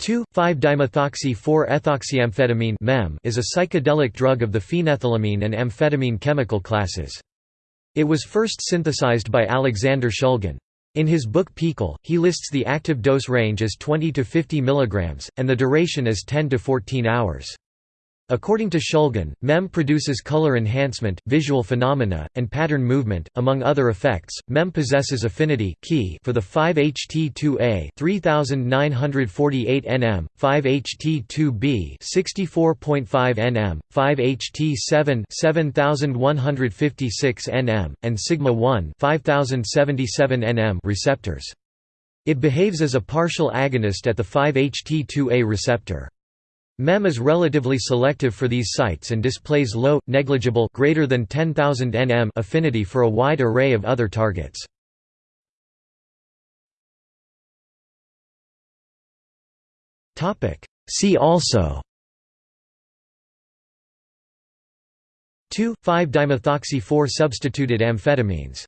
2,5-dimethoxy-4-ethoxyamphetamine is a psychedelic drug of the phenethylamine and amphetamine chemical classes. It was first synthesized by Alexander Shulgin. In his book PiHKAL, he lists the active dose range as 20 to 50 mg, and the duration as 10 to 14 hours. According to Shulgin, MEM produces color enhancement, visual phenomena, and pattern movement. Among other effects, MEM possesses affinity Ki for the 5-HT2A 3948 nm, 5-HT2B 64.5 nm, 5-HT7 7156 nm, and sigma-1 5077 nm receptors. It behaves as a partial agonist at the 5-HT2A receptor. MEM is relatively selective for these sites and displays low, negligible greater than 10,000 nm affinity for a wide array of other targets. See also 2,5-dimethoxy-4 substituted amphetamines